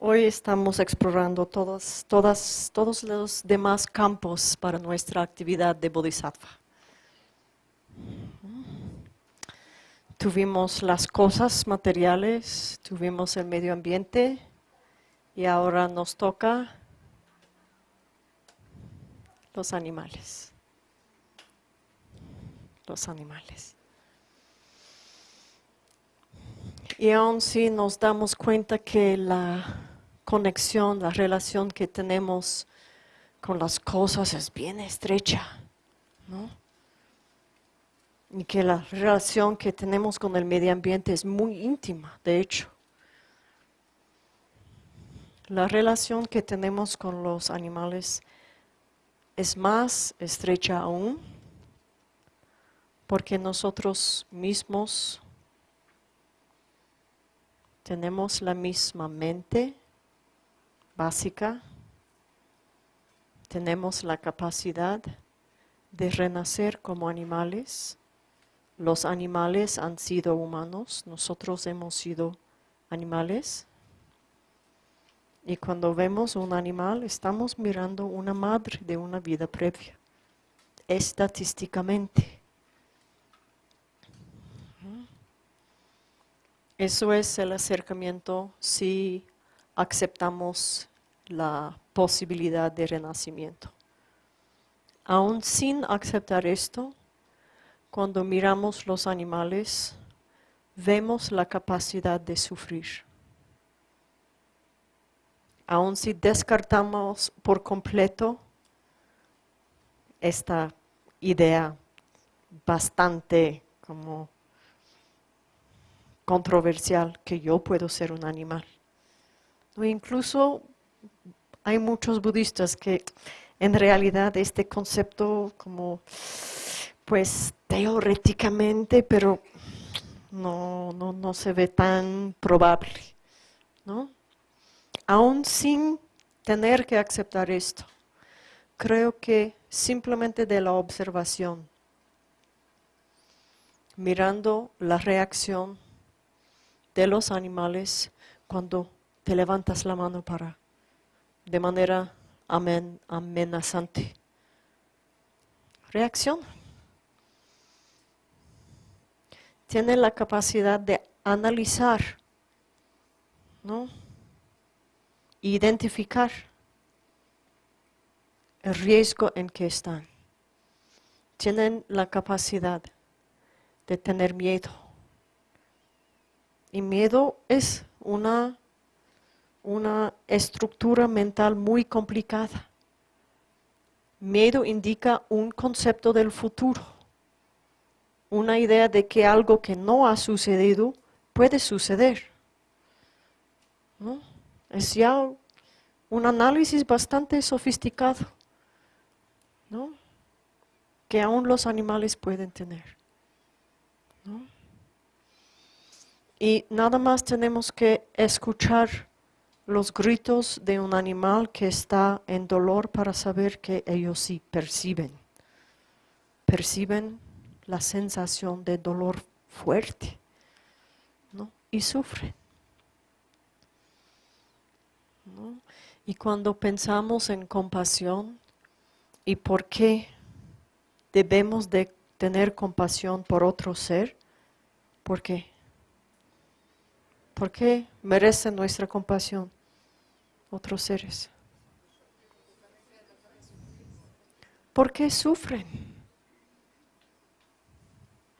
Hoy estamos explorando todos, todas, todos los demás campos para nuestra actividad de Bodhisattva. Tuvimos las cosas materiales, tuvimos el medio ambiente y ahora nos toca los animales. Los animales. Y aún si nos damos cuenta que la conexión, la relación que tenemos con las cosas es bien estrecha, ¿no? Y que la relación que tenemos con el medio ambiente es muy íntima, de hecho. La relación que tenemos con los animales es más estrecha aún porque nosotros mismos tenemos la misma mente básica, tenemos la capacidad de renacer como animales. Los animales han sido humanos, nosotros hemos sido animales. Y cuando vemos un animal, estamos mirando una madre de una vida previa, estadísticamente. Eso es el acercamiento si aceptamos la posibilidad de renacimiento. Aún sin aceptar esto, cuando miramos los animales, vemos la capacidad de sufrir. Aún si descartamos por completo esta idea bastante como controversial que yo puedo ser un animal. O incluso hay muchos budistas que en realidad este concepto como pues teóricamente, pero no, no, no se ve tan probable, ¿no? Aún sin tener que aceptar esto, creo que simplemente de la observación, mirando la reacción de los animales cuando te levantas la mano para, de manera amenazante. Reacción. Tiene la capacidad de analizar, ¿no? Identificar el riesgo en que están. Tienen la capacidad de tener miedo y miedo es una, una estructura mental muy complicada. Miedo indica un concepto del futuro, una idea de que algo que no ha sucedido puede suceder. Es ya un análisis bastante sofisticado, ¿no? que aún los animales pueden tener. ¿no? Y nada más tenemos que escuchar los gritos de un animal que está en dolor para saber que ellos sí perciben. Perciben la sensación de dolor fuerte ¿no? y sufren. Y cuando pensamos en compasión y por qué debemos de tener compasión por otro ser, ¿por qué? ¿Por qué merecen nuestra compasión otros seres? ¿Por qué sufren?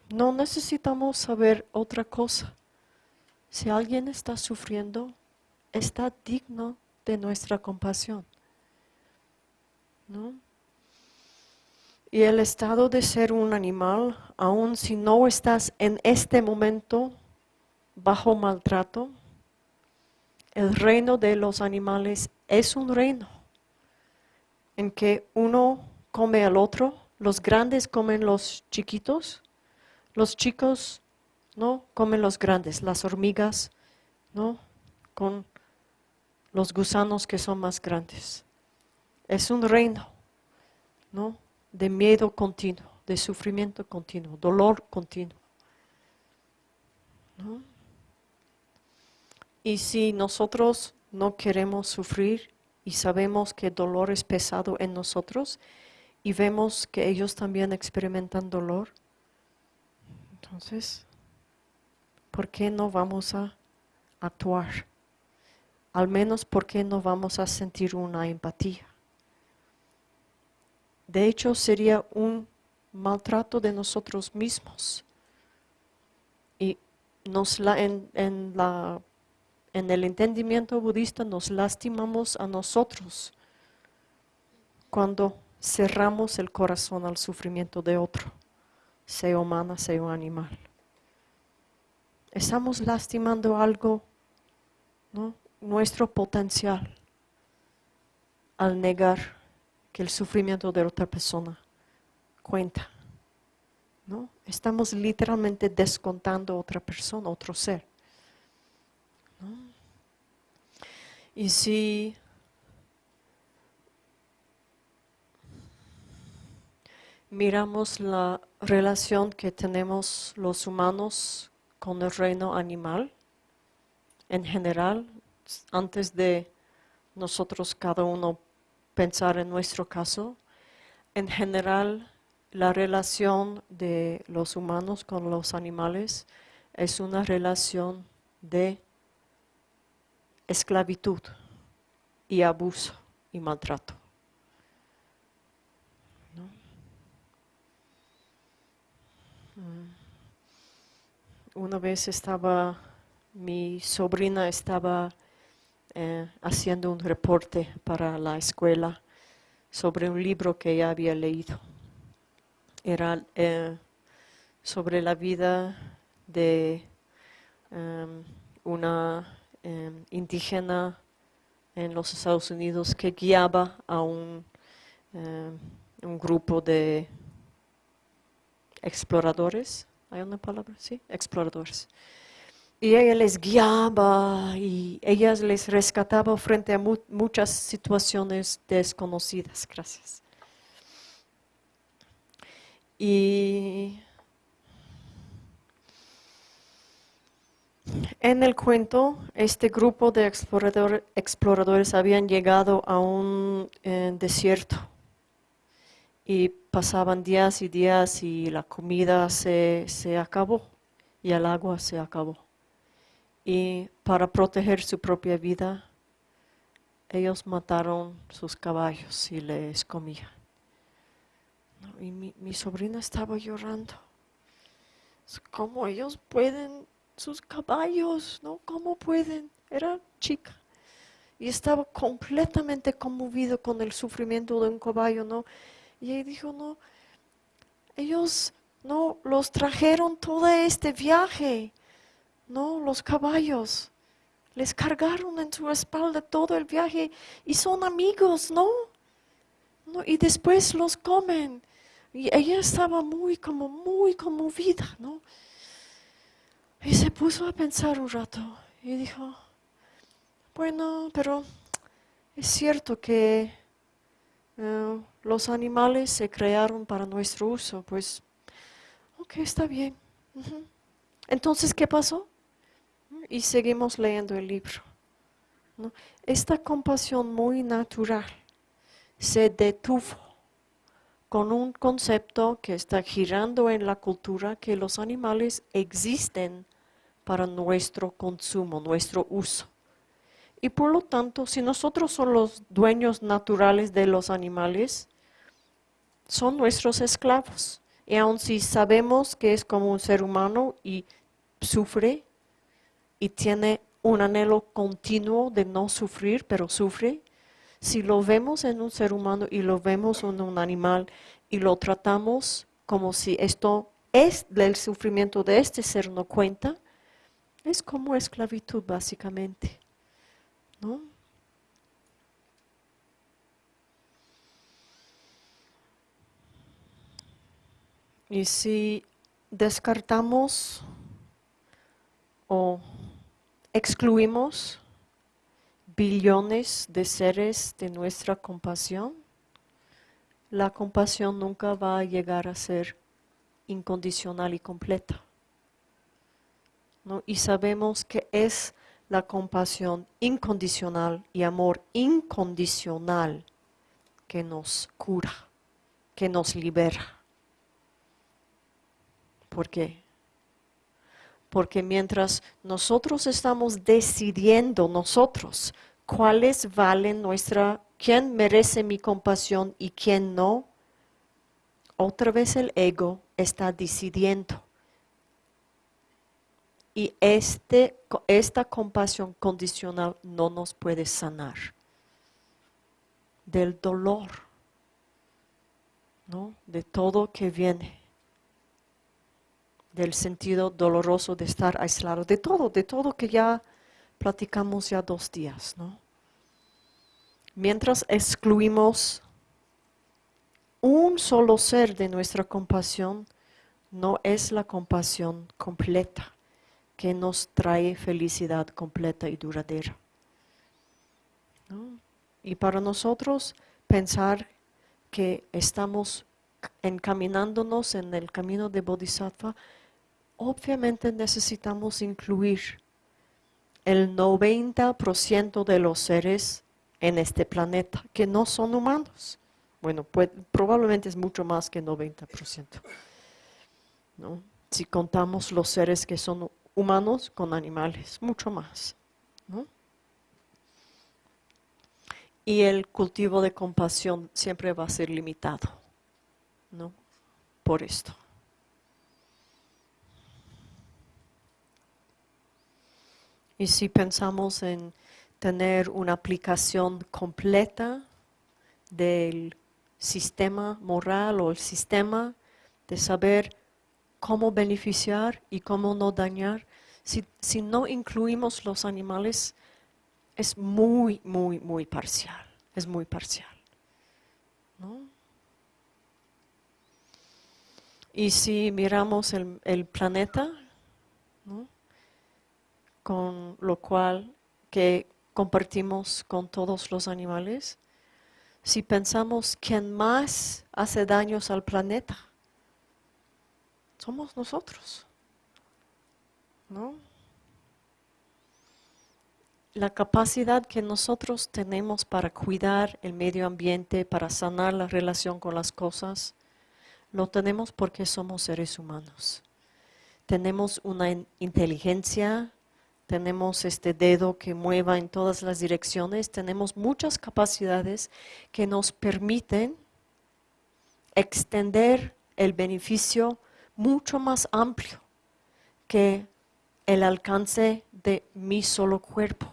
No necesitamos saber otra cosa. Si alguien está sufriendo, está digno de nuestra compasión. ¿No? Y el estado de ser un animal, aun si no estás en este momento bajo maltrato, el reino de los animales es un reino en que uno come al otro, los grandes comen los chiquitos, los chicos no comen los grandes, las hormigas, ¿no? con los gusanos que son más grandes. Es un reino, ¿no? De miedo continuo, de sufrimiento continuo, dolor continuo. ¿no? Y si nosotros no queremos sufrir y sabemos que dolor es pesado en nosotros y vemos que ellos también experimentan dolor, entonces, ¿por qué no vamos a actuar? Al menos, ¿por qué no vamos a sentir una empatía? De hecho, sería un maltrato de nosotros mismos. Y nos la, en, la, en el entendimiento budista nos lastimamos a nosotros cuando cerramos el corazón al sufrimiento de otro, sea humana, sea animal. Estamos lastimando algo, ¿no? nuestro potencial, al negar que el sufrimiento de otra persona cuenta. ¿no? Estamos literalmente descontando a otra persona, otro ser. Y si miramos la relación que tenemos los humanos con el reino animal, en general, antes de nosotros cada uno pensar en nuestro caso, en general la relación de los humanos con los animales es una relación de esclavitud y abuso y maltrato. Mm. Una vez estaba, mi sobrina estaba eh, haciendo un reporte para la escuela sobre un libro que ella había leído. Era eh, sobre la vida de em, una em, indígena en los Estados Unidos que guiaba a un, em, un grupo de exploradores, ¿hay una palabra? Sí, exploradores. Y ella les guiaba y ella les rescataba frente a muchas situaciones desconocidas. Gracias. Y en el cuento, este grupo de exploradores habían llegado a un eh, desierto y pasaban días y días y la comida se, se acabó y el agua se acabó. Y para proteger su propia vida, ellos mataron sus caballos y les comían. Y mi, mi sobrina estaba llorando. ¿Cómo ellos pueden, sus caballos, no? ¿Cómo pueden? Era chica. Y estaba completamente conmovido con el sufrimiento de un caballo, ¿no? Y ella dijo, no, ellos no los trajeron todo este viaje, no, los caballos. Les cargaron en su espalda todo el viaje y son amigos, ¿no? ¿no? Y después los comen. Y ella estaba muy, como muy conmovida, ¿no? Y se puso a pensar un rato y dijo, bueno, pero es cierto que eh, los animales se crearon para nuestro uso, pues, ok, está bien. Entonces, ¿qué pasó? Y seguimos leyendo el libro. Esta compasión muy natural se detuvo con un concepto que está girando en la cultura que los animales existen para nuestro consumo, nuestro uso. Y por lo tanto, si nosotros somos los dueños naturales de los animales, son nuestros esclavos. Y aun si sabemos que es como un ser humano y sufre y tiene un anhelo continuo de no sufrir, pero sufre, si lo vemos en un ser humano y lo vemos en un animal y lo tratamos como si esto es del sufrimiento de este ser no cuenta, es como esclavitud básicamente. ¿no? Y si descartamos o excluimos billones de seres de nuestra compasión, la compasión nunca va a llegar a ser incondicional y completa. Y sabemos que es la compasión incondicional y amor incondicional que nos cura, que nos libera. ¿Por qué? Porque mientras nosotros estamos decidiendo nosotros cuáles valen nuestra, quién merece mi compasión y quién no, otra vez el ego está decidiendo. Y este, esta compasión condicional no nos puede sanar del dolor, ¿no? de todo que viene, del sentido doloroso de estar aislado, de todo, de todo que ya platicamos ya dos días. ¿no? Mientras excluimos un solo ser de nuestra compasión, no es la compasión completa que nos trae felicidad completa y duradera. Y para nosotros pensar que estamos encaminándonos en el camino de Bodhisattva, obviamente necesitamos incluir el 90% de los seres en este planeta que no son humanos. Bueno, probablemente es mucho más que 90%. ¿no? Si contamos los seres que son humanos con animales, mucho más. ¿no? Y el cultivo de compasión siempre va a ser limitado, ¿no? Por esto. Y si pensamos en tener una aplicación completa del sistema moral o el sistema de saber cómo beneficiar y cómo no dañar, si, si no incluimos los animales, es muy, muy, muy parcial. Es muy parcial. Y si miramos el, planeta, con lo cual que compartimos con todos los animales, si pensamos quién más hace daños al planeta, somos nosotros. ¿No? La capacidad que nosotros tenemos para cuidar el medio ambiente, para sanar la relación con las cosas, lo tenemos porque somos seres humanos. Tenemos una inteligencia, tenemos este dedo que mueva en todas las direcciones, tenemos muchas capacidades que nos permiten extender el beneficio mucho más amplio que el alcance de mi solo cuerpo.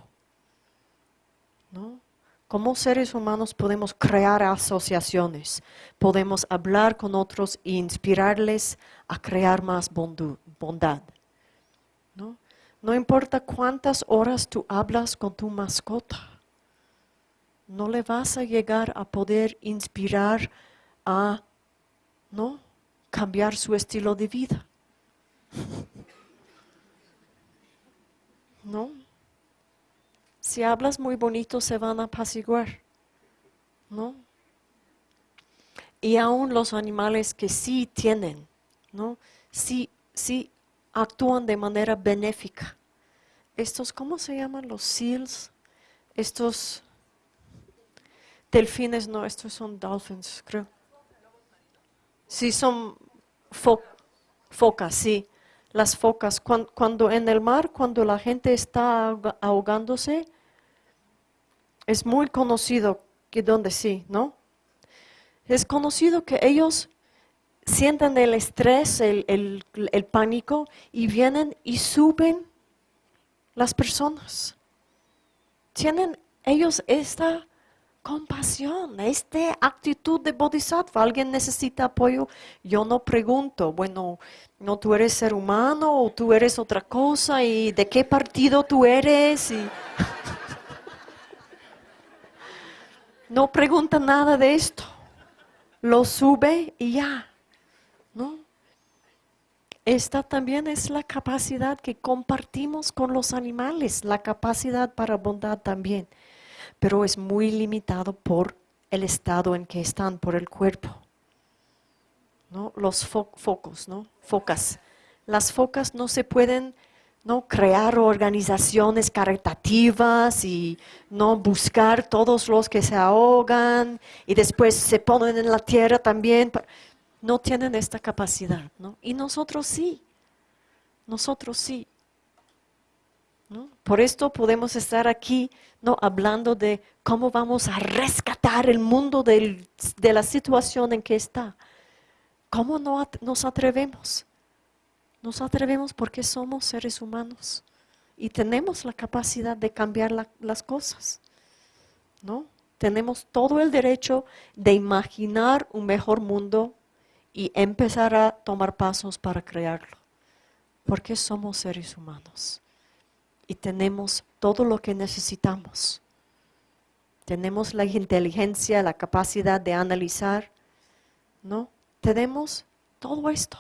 ¿No? Como seres humanos podemos crear asociaciones, podemos hablar con otros e inspirarles a crear más bondad. ¿no? no importa cuántas horas tú hablas con tu mascota, no le vas a llegar a poder inspirar a, ¿no? Cambiar su estilo de vida. ¿No? Si hablas muy bonito se van a apaciguar. ¿No? Y aún los animales que sí tienen, ¿no? Sí, sí actúan de manera benéfica. Estos, ¿cómo se llaman? Los seals. Estos delfines, no, estos son dolphins, creo. Sí, son focas, sí. Las focas, cuando, en el mar, cuando la gente está ahogándose, es muy conocido que donde sí, ¿no? Es conocido que ellos sienten el estrés, el, el, pánico y vienen y suben las personas. Tienen ellos esta compasión, esta actitud de bodhisattva. Alguien necesita apoyo, yo no pregunto, bueno, no tú eres ser humano o tú eres otra cosa y de qué partido tú eres. no pregunta nada de esto. Lo sube y ya. ¿No? Esta también es la capacidad que compartimos con los animales, la capacidad para bondad también pero es muy limitado por el estado en que están, por el cuerpo. ¿no? Los focos, ¿no? Focas. Las focas no se pueden, no crear organizaciones caritativas y no buscar todos los que se ahogan y después se ponen en la tierra también. No tienen esta capacidad, ¿no? Y nosotros sí, nosotros sí. Por esto podemos estar aquí ¿no? hablando de cómo vamos a rescatar el mundo de la situación en que está. ¿Cómo no nos atrevemos? Nos atrevemos porque somos seres humanos y tenemos la capacidad de cambiar las cosas. ¿no? Tenemos todo el derecho de imaginar un mejor mundo y empezar a tomar pasos para crearlo. Porque somos seres humanos y tenemos todo lo que necesitamos. Tenemos la inteligencia, la capacidad de analizar, ¿no? Tenemos todo esto,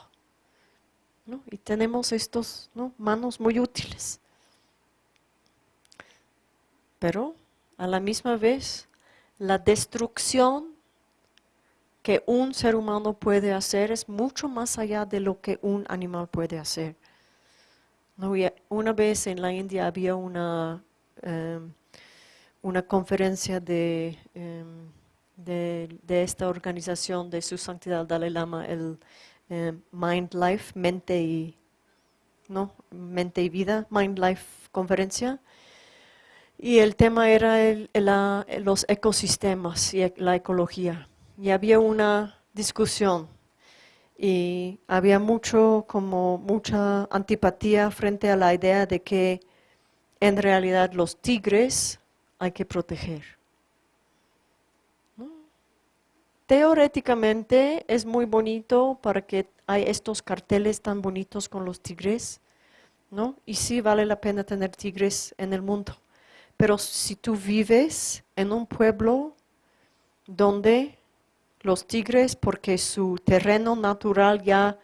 ¿no? Y tenemos estos manos muy útiles. Pero a la misma vez, la destrucción que un ser humano puede hacer es mucho más allá de lo que un animal puede hacer. Una vez en la India había una, em, una conferencia de, em, de, esta organización de su santidad Dalai Lama, el em, Mind Life, mente y, ¿no? mente y vida, Mind Life conferencia. Y el tema era los ecosistemas y la ecología. Y había una discusión y había mucho como mucha antipatía frente a la idea de que en realidad los tigres hay que proteger. Teóricamente es muy bonito para que hay estos carteles tan bonitos con los tigres, ¿no? Y sí vale la pena tener tigres en el mundo. Pero si tú vives en un pueblo donde los tigres, porque su terreno natural ya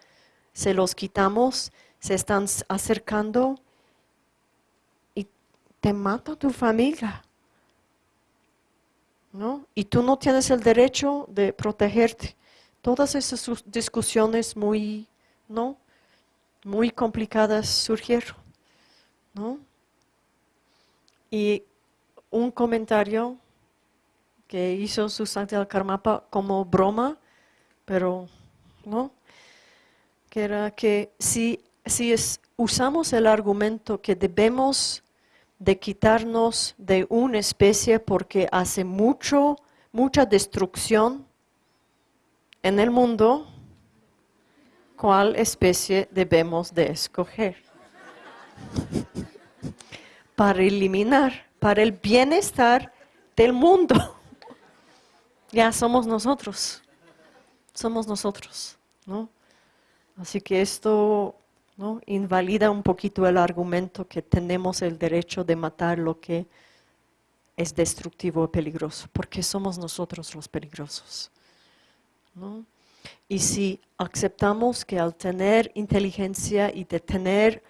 se los quitamos, se están acercando y te mata tu familia. ¿No? Y tú no tienes el derecho de protegerte. Todas esas discusiones muy, ¿no? Muy complicadas surgieron, ¿no? Y un comentario que hizo su Santidad Karmapa como broma, pero no, que era que si, si es, usamos el argumento que debemos de quitarnos de una especie porque hace mucho, mucha destrucción en el mundo, ¿cuál especie debemos de escoger? para eliminar, para el bienestar del mundo ya somos nosotros, somos nosotros, ¿no? Así que esto ¿no? invalida un poquito el argumento que tenemos el derecho de matar lo que es destructivo o peligroso, porque somos nosotros los peligrosos. ¿no? Y si aceptamos que al tener inteligencia y de tener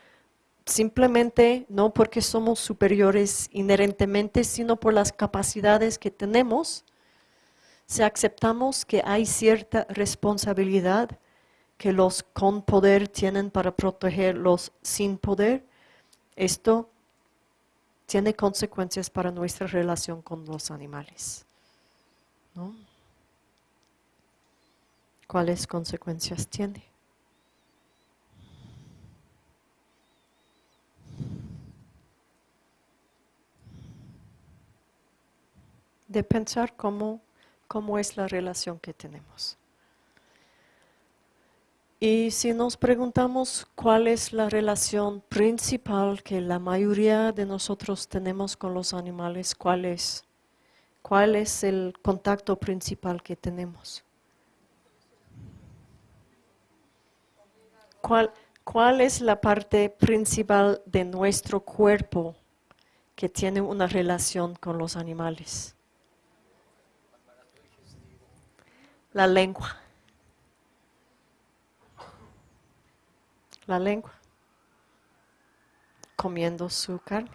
simplemente, no porque somos superiores inherentemente, sino por las capacidades que tenemos, si aceptamos que hay cierta responsabilidad que los con poder tienen para proteger los sin poder, esto tiene consecuencias para nuestra relación con los animales. ¿Cuáles consecuencias tiene? De pensar cómo cómo es la relación que tenemos. Y si nos preguntamos cuál es la relación principal que la mayoría de nosotros tenemos con los animales, ¿cuál es? ¿Cuál es el contacto principal que tenemos? ¿Cuál, ¿Cuál es la parte principal de nuestro cuerpo que tiene una relación con los animales? La lengua. La lengua. Comiendo su carne.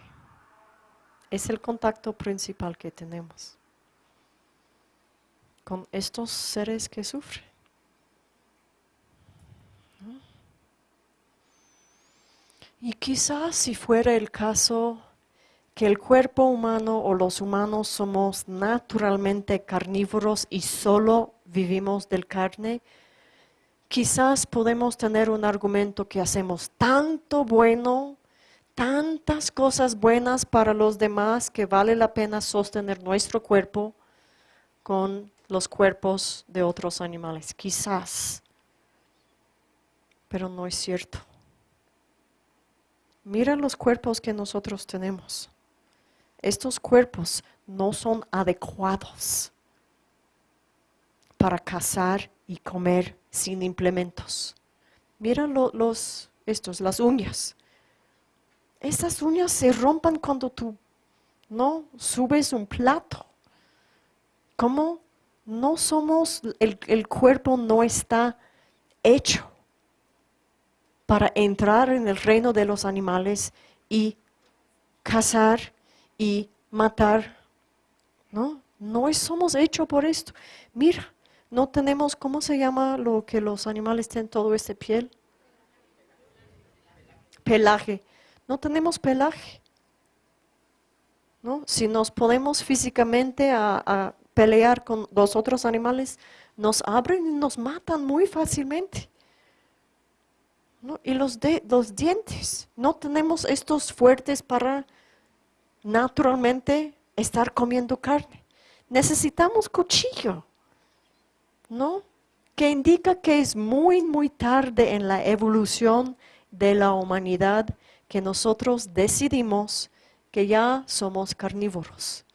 Es el contacto principal que tenemos con estos seres que sufren. Y quizás si fuera el caso que el cuerpo humano o los humanos somos naturalmente carnívoros y solo vivimos del carne, quizás podemos tener un argumento que hacemos tanto bueno, tantas cosas buenas para los demás que vale la pena sostener nuestro cuerpo con los cuerpos de otros animales. Quizás, pero no es cierto. Mira los cuerpos que nosotros tenemos estos cuerpos no son adecuados para cazar y comer sin implementos. Mira los, estos, las uñas. Estas uñas se rompan cuando tú no subes un plato. ¿Cómo? No somos, el, el cuerpo no está hecho para entrar en el reino de los animales y cazar y matar. No, no somos hechos por esto. Mira, no tenemos, ¿cómo se llama lo que los animales tienen todo este piel? Pelaje. No tenemos pelaje. ¿No? Si nos podemos físicamente a, pelear con los otros animales, nos abren y nos matan muy fácilmente. Y los, de, los dientes, no tenemos estos fuertes para naturalmente estar comiendo carne. Necesitamos cuchillo, ¿no? Que indica que es muy, muy tarde en la evolución de la humanidad que nosotros decidimos que ya somos carnívoros.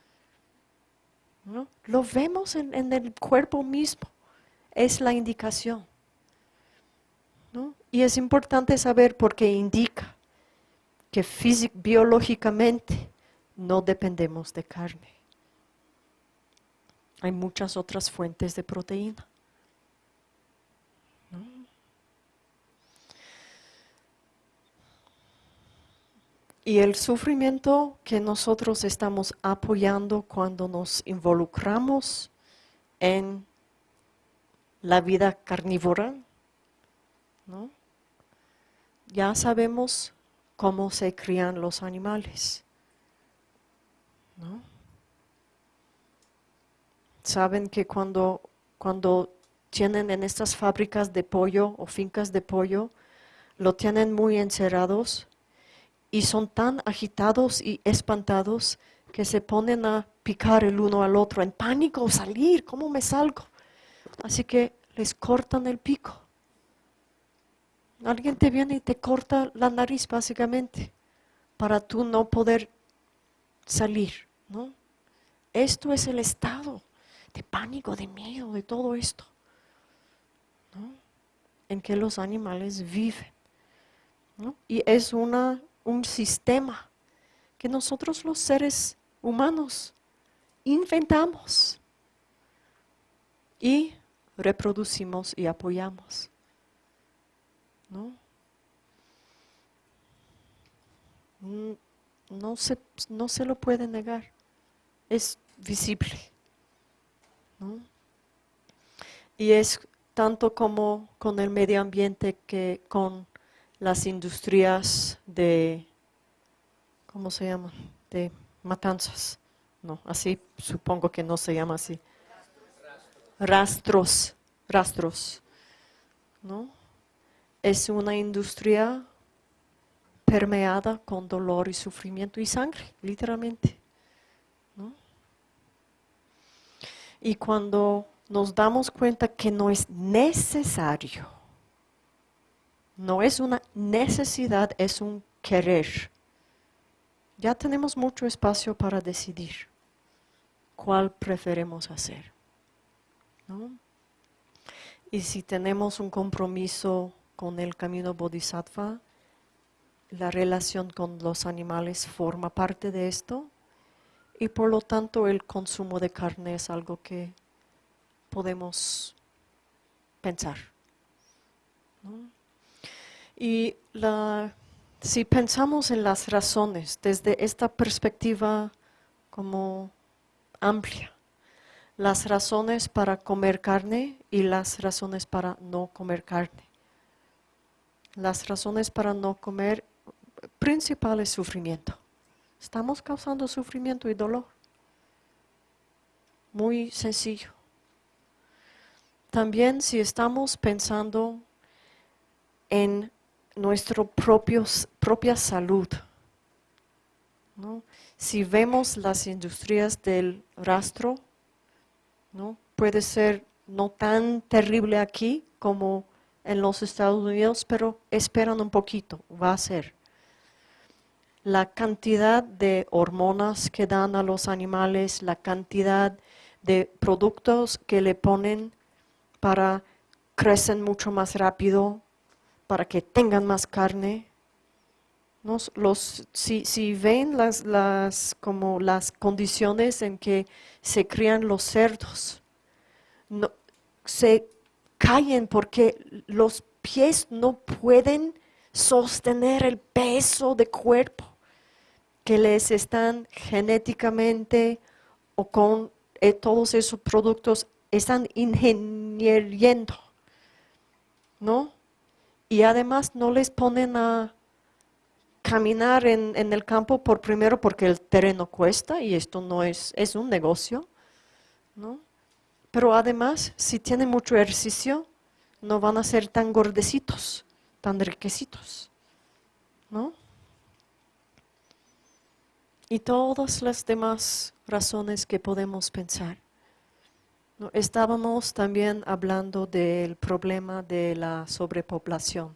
¿no? Lo vemos en, en, el cuerpo mismo, es la indicación. ¿no? Y es importante saber porque indica que biológicamente no dependemos de carne. Hay muchas otras fuentes de proteína. Y el sufrimiento que nosotros estamos apoyando cuando nos involucramos en la vida carnívora, ya sabemos cómo se crían los animales. Saben que cuando, cuando tienen en estas fábricas de pollo o fincas de pollo, lo tienen muy encerrados y son tan agitados y espantados que se ponen a picar el uno al otro en pánico, salir, ¿cómo me salgo? Así que les cortan el pico. Alguien te viene y te corta la nariz básicamente para tú no poder salir, ¿no? Esto es el estado de pánico, de miedo, de todo esto, ¿no? En que los animales viven, ¿no? Y es una, un sistema que nosotros los seres humanos inventamos y reproducimos y apoyamos, ¿no? Mm, no se, no se lo puede negar, es visible. Y es tanto como con el medio ambiente que con las industrias de, ¿cómo se llaman? De matanzas. No, así supongo que no se llama así. Rastros, rastros. ¿No? Es una industria permeada con dolor y sufrimiento y sangre, literalmente. Y cuando nos damos cuenta que no es necesario, no es una necesidad, es un querer, ya tenemos mucho espacio para decidir cuál preferimos hacer. Y si tenemos un compromiso con el camino bodhisattva, la relación con los animales forma parte de esto y por lo tanto el consumo de carne es algo que podemos pensar. Y si pensamos en las razones desde esta perspectiva como amplia, las razones para comer carne y las razones para no comer carne. Las razones para no comer principal es sufrimiento. Estamos causando sufrimiento y dolor. Muy sencillo. También si estamos pensando en nuestra propia salud, si vemos las industrias del rastro, ¿no? puede ser no tan terrible aquí como en los Estados Unidos, pero esperan un poquito, va a ser. La cantidad de hormonas que dan a los animales, la cantidad de productos que le ponen para crecen mucho más rápido, para que tengan más carne. Los, si, ven las, las, como las condiciones en que se crían los cerdos, no, se caen porque los pies no pueden sostener el peso de cuerpo que les están genéticamente o con eh, todos esos productos están ingenieriendo, ¿no? Y además no les ponen a caminar en, el campo por primero porque el terreno cuesta y esto no es, es un negocio, ¿no? Pero además, si tienen mucho ejercicio, no van a ser tan gordecitos, tan riquecitos. ¿No? Y todas las demás razones que podemos pensar. Estábamos también hablando del problema de la sobrepoblación,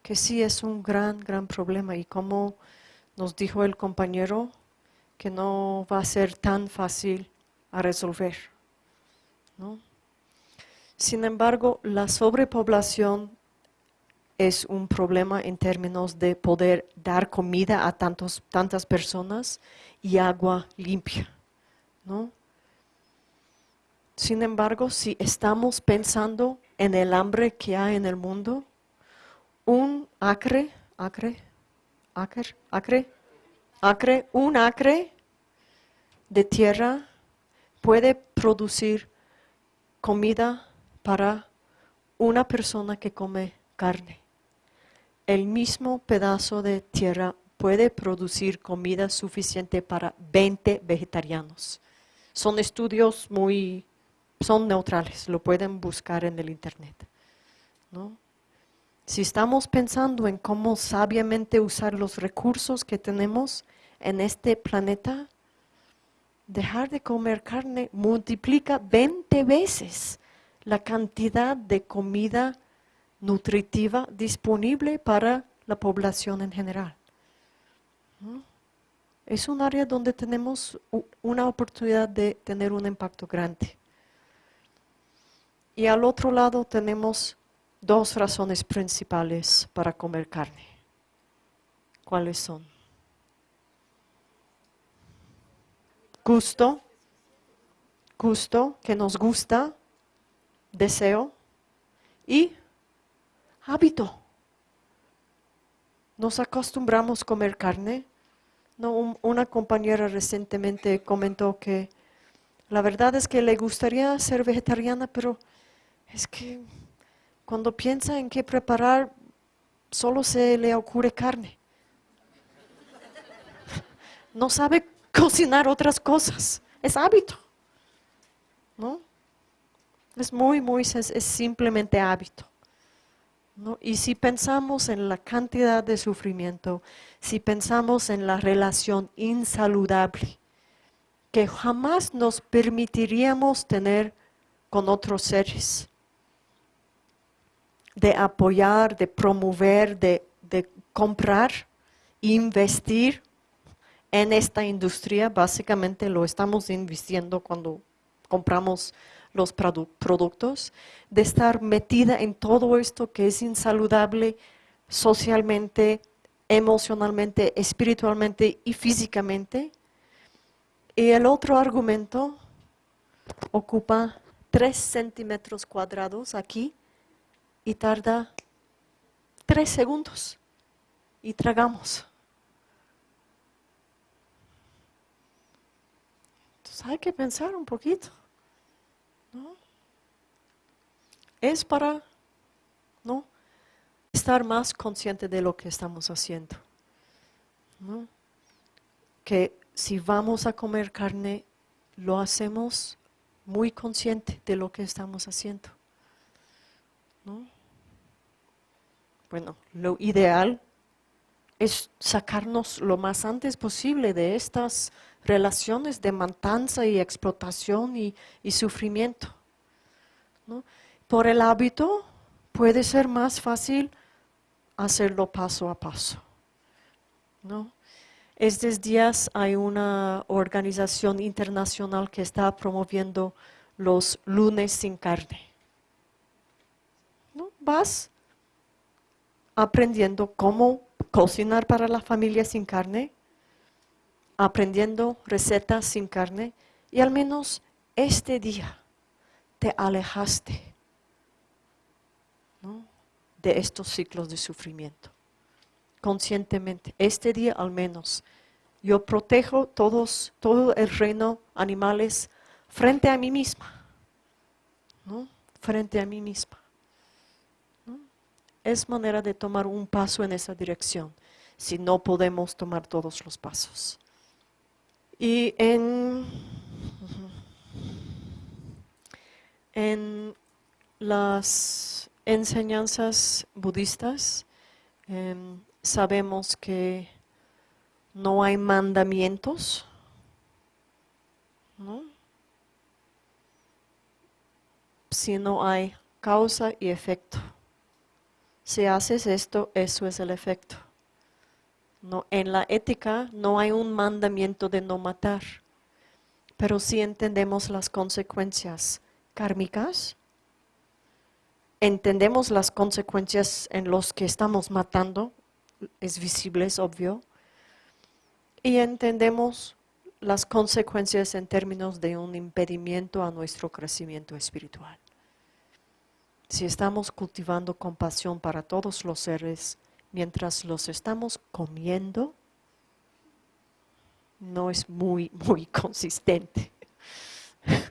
que sí es un gran, gran problema y como nos dijo el compañero, que no va a ser tan fácil a resolver. Sin embargo, la sobrepoblación es un problema en términos de poder dar comida a tantos, tantas personas y agua limpia. Sin embargo, si estamos pensando en el hambre que hay en el mundo, un acre, acre, acre, acre, acre, un acre de tierra puede producir comida para una persona que come carne. El mismo pedazo de tierra puede producir comida suficiente para 20 vegetarianos. Son estudios muy, son neutrales, lo pueden buscar en el internet. Si estamos pensando en cómo sabiamente usar los recursos que tenemos en este planeta, dejar de comer carne multiplica 20 veces la cantidad de comida nutritiva disponible para la población en general. Es un área donde tenemos una oportunidad de tener un impacto grande. Y al otro lado tenemos dos razones principales para comer carne. ¿Cuáles son? gusto, gusto, que nos gusta, deseo y hábito. Nos acostumbramos a comer carne. No, una compañera recientemente comentó que la verdad es que le gustaría ser vegetariana, pero es que cuando piensa en qué preparar, solo se le ocurre carne. No sabe cocinar otras cosas. Es hábito. ¿No? Es muy, muy, es, simplemente hábito. Y si pensamos en la cantidad de sufrimiento, si pensamos en la relación insaludable que jamás nos permitiríamos tener con otros seres, de apoyar, de promover, de, de comprar, investir en esta industria, básicamente lo estamos invirtiendo cuando compramos los productos, de estar metida en todo esto que es insaludable socialmente, emocionalmente, espiritualmente y físicamente. Y el otro argumento ocupa 3 centímetros cuadrados aquí y tarda 3 segundos y tragamos. hay que pensar un poquito. Es para, ¿no? estar más consciente de lo que estamos haciendo. ¿no? Que si vamos a comer carne, lo hacemos muy consciente de lo que estamos haciendo. ¿no? Bueno, lo ideal es sacarnos lo más antes posible de estas relaciones de matanza y explotación y, sufrimiento. Por el hábito puede ser más fácil hacerlo paso a paso. ¿no? Estos días hay una organización internacional que está promoviendo los lunes sin carne. ¿No? Vas aprendiendo cómo cocinar para la familia sin carne, aprendiendo recetas sin carne y al menos este día te alejaste de estos ciclos de sufrimiento. Conscientemente, este día al menos, yo protejo todos, todo el reino animales frente a mí misma. Frente a mí misma. Es manera de tomar un paso en esa dirección, si no podemos tomar todos los pasos. Y en, en las enseñanzas budistas em, sabemos que no hay mandamientos, ¿no? sino hay causa y efecto. Si haces esto, eso es el efecto. No, en la ética no hay un mandamiento de no matar, pero sí entendemos las consecuencias kármicas, entendemos las consecuencias en los que estamos matando, es visible, es obvio, y entendemos las consecuencias en términos de un impedimento a nuestro crecimiento espiritual. Si estamos cultivando compasión para todos los seres, mientras los estamos comiendo, no es muy, muy consistente.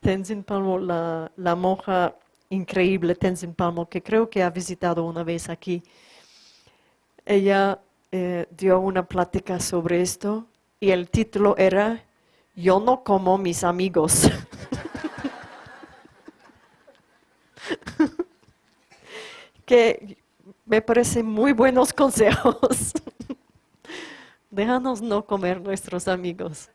Tenzin Palmo, la, la monja increíble Tenzin Palmo, que creo que ha visitado una vez aquí, ella eh, dio una plática sobre esto y el título era Yo no como mis amigos. que me parecen muy buenos consejos. Déjanos no comer nuestros amigos.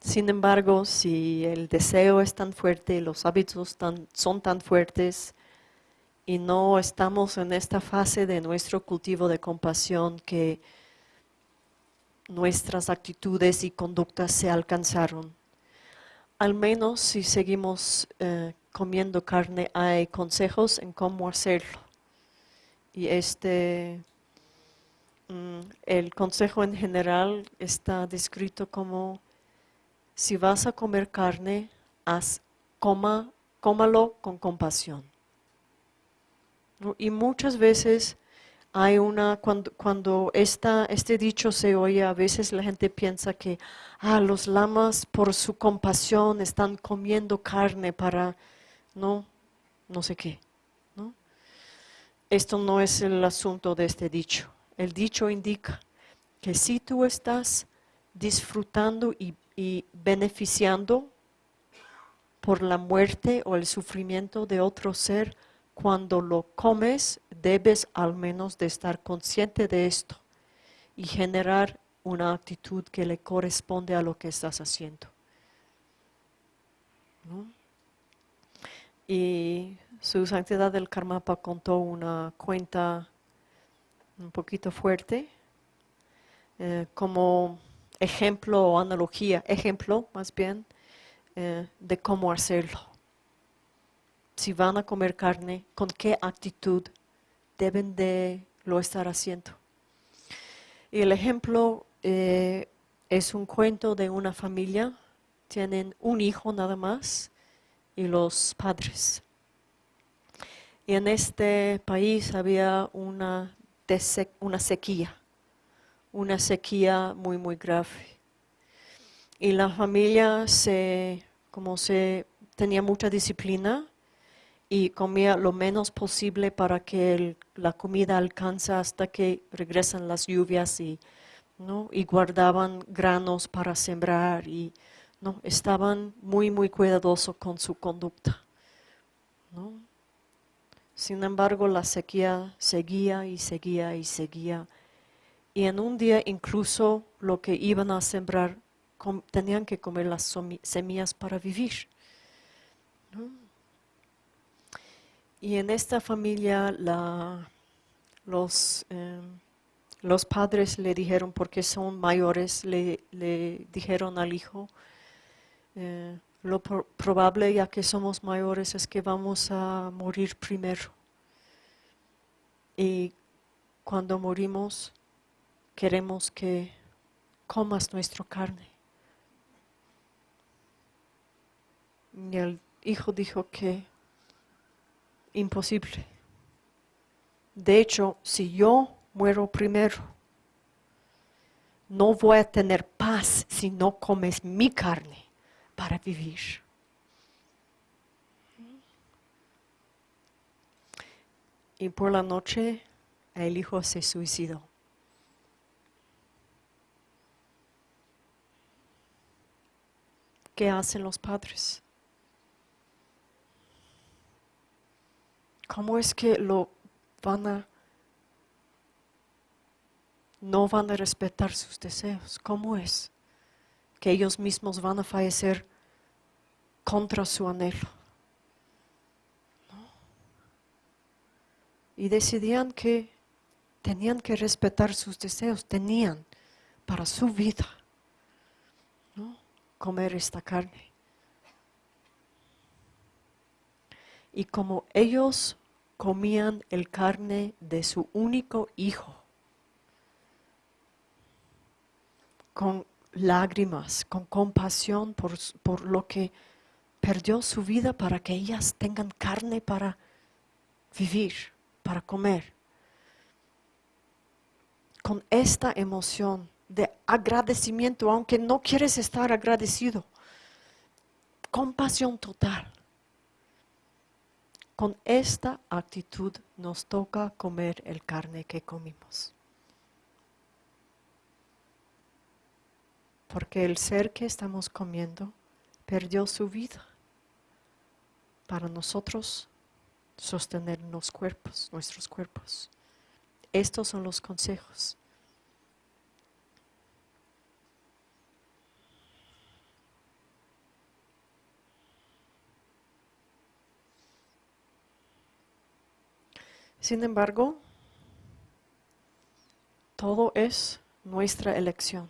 Sin embargo, si el deseo es tan fuerte, los hábitos son tan fuertes y no estamos en esta fase de nuestro cultivo de compasión que nuestras actitudes y conductas se alcanzaron, al menos si seguimos eh, comiendo carne, hay consejos en cómo hacerlo. Y este, mm, el consejo en general está descrito como, si vas a comer carne, haz, coma, cómalo con compasión. Y muchas veces hay una, cuando, cuando este dicho se oye, a veces la gente piensa que ah, los lamas por su compasión están comiendo carne para no, no sé qué. ¿no? Esto no es el asunto de este dicho. El dicho indica que si tú estás disfrutando y, beneficiando por la muerte o el sufrimiento de otro ser, cuando lo comes debes al menos de estar consciente de esto y generar una actitud que le corresponde a lo que estás haciendo. ¿No? Y su santidad del Karmapa contó una cuenta un poquito fuerte, eh, como ejemplo o analogía, ejemplo más bien, eh, de cómo hacerlo. Si van a comer carne, con qué actitud deben de lo estar haciendo. Y el ejemplo eh, es un cuento de una familia, tienen un hijo nada más, y los padres. Y en este país había una, una sequía, una sequía muy, muy grave. Y la familia se, como se tenía mucha disciplina, y comía lo menos posible para que el- la comida alcanza hasta que regresan las lluvias y, ¿no? y guardaban granos para sembrar y ¿no? estaban muy muy cuidadosos con su conducta. ¿no? Sin embargo, la sequía seguía y seguía y seguía. Y en un día incluso lo que iban a sembrar tenían que comer las semillas para vivir. ¿no? Y en esta familia los, em, los padres le dijeron, porque son mayores, le, le dijeron al hijo, eh, lo pro- probable ya que somos mayores es que vamos a morir primero. Y cuando morimos queremos que comas nuestra carne. Y el hijo dijo que imposible. De hecho, si yo muero primero, no voy a tener paz si no comes mi carne para vivir. Y por la noche el hijo se suicidó. ¿Qué hacen los padres? ¿Cómo es que lo van a no van a respetar sus deseos? ¿Cómo es que ellos mismos van a fallecer contra su anhelo? Y decidían que tenían que respetar sus deseos, tenían para su vida ¿no? comer esta carne. Y como ellos comían el carne de su único hijo, con lágrimas, con compasión por, por lo que perdió su vida para que ellas tengan carne para vivir, para comer. Con esta emoción de agradecimiento, aunque no quieres estar agradecido, compasión total. Con esta actitud nos toca comer el carne que comimos. Porque el ser que estamos comiendo perdió su vida para nosotros sostener los cuerpos, nuestros cuerpos. Estos son los consejos. Sin embargo, todo es nuestra elección.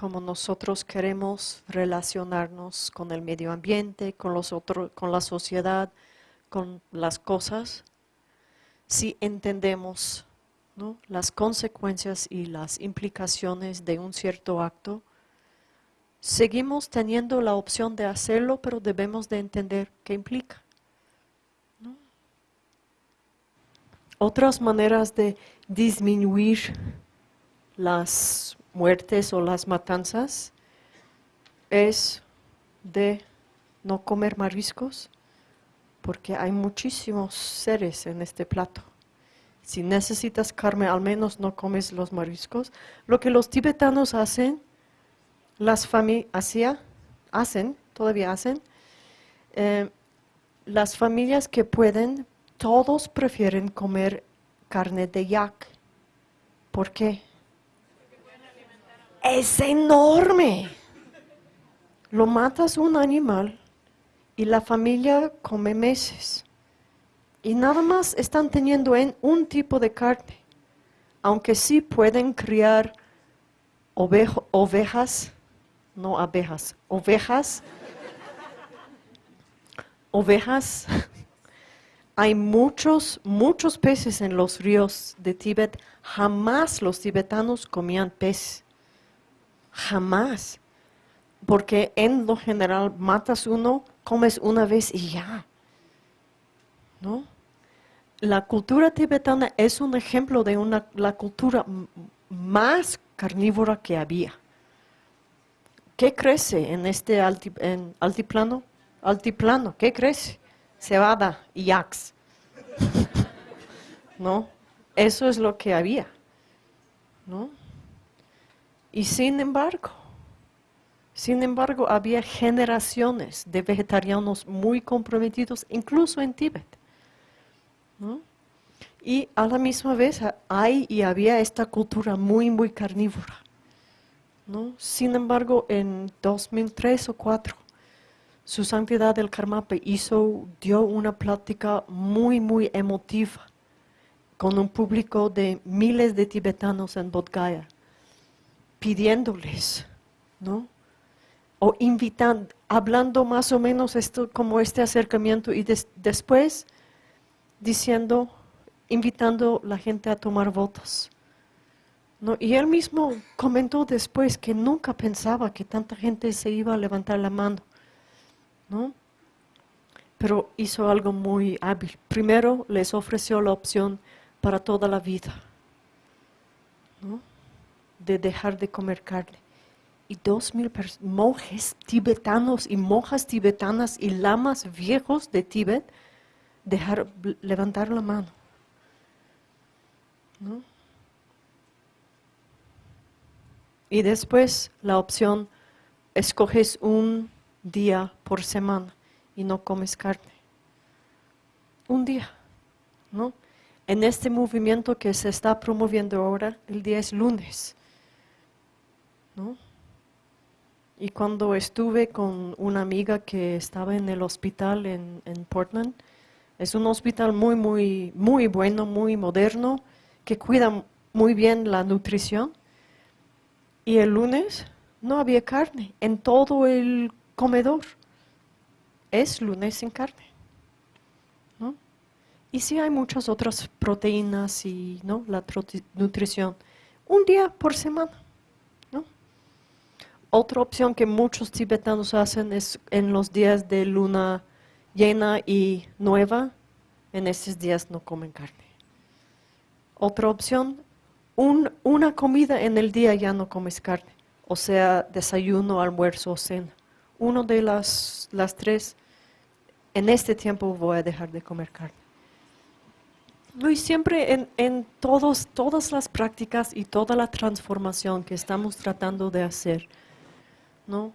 Como nosotros queremos relacionarnos con el medio ambiente, con los otros, con la sociedad, con las cosas, si entendemos las consecuencias y las implicaciones de un cierto acto, seguimos teniendo la opción de hacerlo, pero debemos de entender qué implica. Otras maneras de disminuir las muertes o las matanzas es de no comer mariscos, porque hay muchísimos seres en este plato. Si necesitas carne, al menos no comes los mariscos. Lo que los tibetanos hacen, las familias hacen, todavía hacen, eh, las familias que pueden, todos prefieren comer carne de yak. ¿Por qué? Es enorme. Lo matas un animal y la familia come meses. Y nada más están teniendo en un tipo de carne. Aunque sí pueden criar ovejo- ovejas, no abejas, ovejas. Ovejas. Hay muchos, muchos peces en los ríos de Tíbet. Jamás los tibetanos comían pez. Jamás. Porque en lo general matas uno, comes una vez y ya. ¿No? La cultura tibetana es un ejemplo de una, la cultura más carnívora que había. ¿Qué crece en este altiplano? Altiplano, ¿qué crece? cebada y yaks. ¿No? Eso es lo que había. ¿No? Y sin embargo, sin embargo, había generaciones de vegetarianos muy comprometidos, incluso en Tíbet. Y a la misma vez hay y había esta cultura muy, muy carnívora. Sin embargo, en 2003 o 2004, su santidad del Karmapa hizo, dio una plática muy, muy emotiva con un público de miles de tibetanos en Bodh pidiéndoles, ¿no? O invitando, hablando más o menos esto como este acercamiento y después diciendo, invitando a la gente a tomar votos. ¿no? Y él mismo comentó después que nunca pensaba que tanta gente se iba a levantar la mano. ¿no? Pero hizo algo muy hábil. Primero les ofreció la opción para toda la vida, ¿no? De dejar de comer carne. Y dos mil monjes tibetanos y monjas tibetanas y lamas viejos de Tíbet dejar, levantar la mano. ¿no? Y después la opción, escoges un día por semana y no comes carne. Un día, ¿no? En este movimiento que se está promoviendo ahora, el día es lunes. Y cuando estuve con una amiga que estaba en el hospital en, Portland, es un hospital muy, muy, muy bueno, muy moderno, que cuida muy bien la nutrición. Y el lunes no había carne en todo el comedor. Es lunes sin carne. Y sí hay muchas otras proteínas y ¿no? la nutrición. Un día por semana. Otra opción que muchos tibetanos hacen es en los días de luna llena y nueva, en esos días no comen carne. Otra opción, una comida en el día ya no comes carne, o sea, desayuno, almuerzo o cena. Uno de las, las tres, en este tiempo voy a dejar de comer carne. Y siempre en, todos, todas las prácticas y toda la transformación que estamos tratando de hacer, ¿no?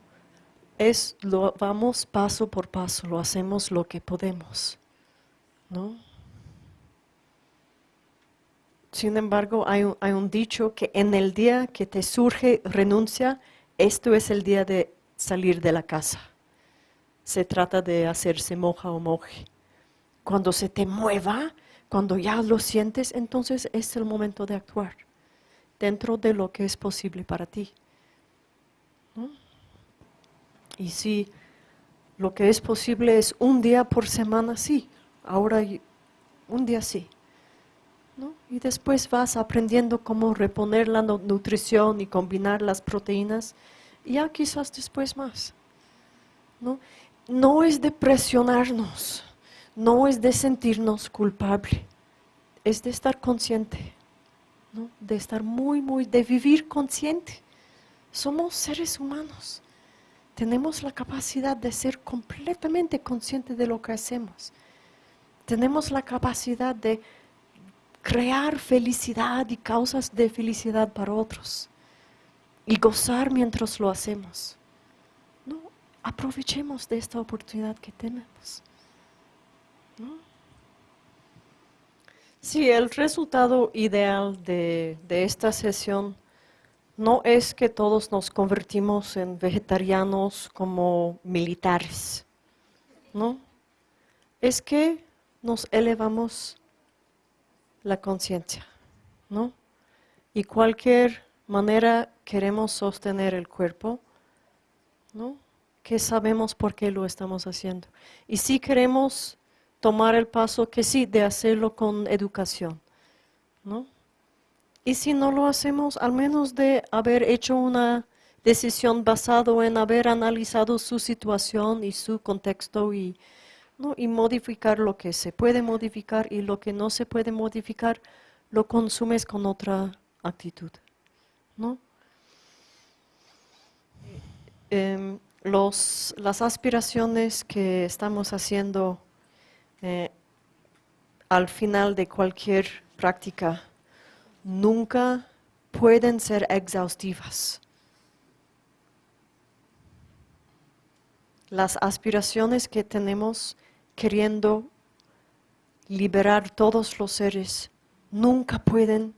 Es, lo vamos paso por paso, lo hacemos lo que podemos, ¿no? Sin embargo, hay un, hay un dicho que en el día que te surge renuncia, esto es el día de salir de la casa. Se trata de hacerse moja o moje. Cuando se te mueva, cuando ya lo sientes, entonces es el momento de actuar dentro de lo que es posible para ti. Y si lo que es posible es un día por semana, sí, ahora un día sí. Y después vas aprendiendo cómo reponer la nutrición y combinar las proteínas, y ya quizás después más. ¿no? no es de presionarnos no es de sentirnos culpable, es de estar consciente, de estar muy, muy, de vivir consciente. Somos seres humanos, tenemos la capacidad de ser completamente conscientes de lo que hacemos. Tenemos la capacidad de crear felicidad y causas de felicidad para otros y gozar mientras lo hacemos. No, aprovechemos de esta oportunidad que tenemos. Sí, el resultado ideal de, esta sesión no es que todos nos convertimos en vegetarianos como militares, ¿no? Es que nos elevamos la conciencia, ¿no? Y cualquier manera queremos sostener el cuerpo, ¿no? Que sabemos por qué lo estamos haciendo. Y si queremos tomar el paso que sí, de hacerlo con educación. ¿no? Y si no lo hacemos, al menos de haber hecho una decisión basado en haber analizado su situación y su contexto y, ¿no? y modificar lo que se puede modificar y lo que no se puede modificar, lo consumes con otra actitud. ¿no? Em, los, las aspiraciones que estamos haciendo eh, al final de cualquier práctica, nunca pueden ser exhaustivas. Las aspiraciones que tenemos queriendo liberar todos los seres nunca pueden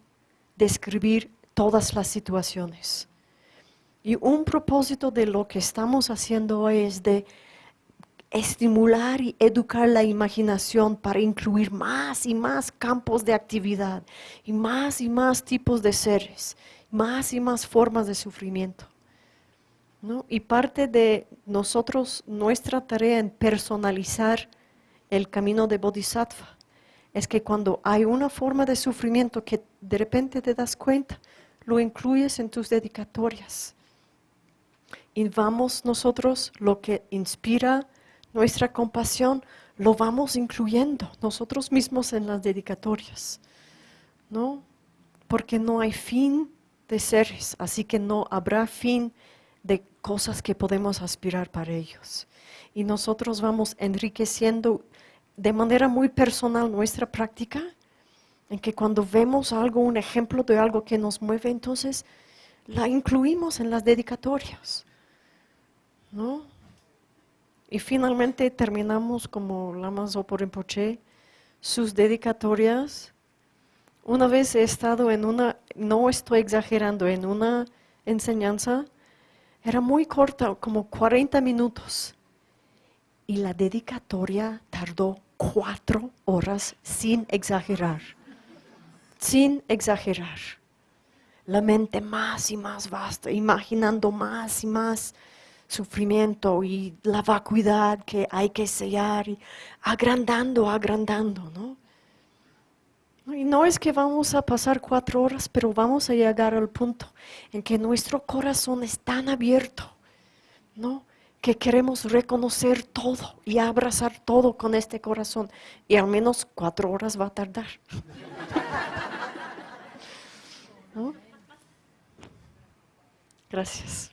describir todas las situaciones. Y un propósito de lo que estamos haciendo hoy es de estimular y educar la imaginación para incluir más y más campos de actividad y más y más tipos de seres, más y más formas de sufrimiento. Y parte de nosotros, nuestra tarea en personalizar el camino de Bodhisattva, es que cuando hay una forma de sufrimiento que de repente te das cuenta, lo incluyes en tus dedicatorias. Y vamos nosotros, lo que inspira nuestra compasión, lo vamos incluyendo nosotros mismos en las dedicatorias. ¿No? Porque no hay fin de seres, así que no habrá fin de cosas que podemos aspirar para ellos. Y nosotros vamos enriqueciendo de manera muy personal nuestra práctica, en que cuando vemos algo, un ejemplo de algo que nos mueve, entonces la incluimos en las dedicatorias. ¿No? Y finalmente terminamos como Lama Zopo Rinpoche, sus dedicatorias. Una vez he estado en una, no estoy exagerando, en una enseñanza, era muy corta, como 40 minutos. Y la dedicatoria tardó cuatro horas sin exagerar, sin exagerar. La mente más y más vasta, imaginando más y más sufrimiento y la vacuidad que hay que sellar, y agrandando, agrandando, ¿no? Y no es que vamos a pasar cuatro horas, pero vamos a llegar al punto en que nuestro corazón es tan abierto, ¿no? que queremos reconocer todo y abrazar todo con este corazón. Y al menos cuatro horas va a tardar. Gracias.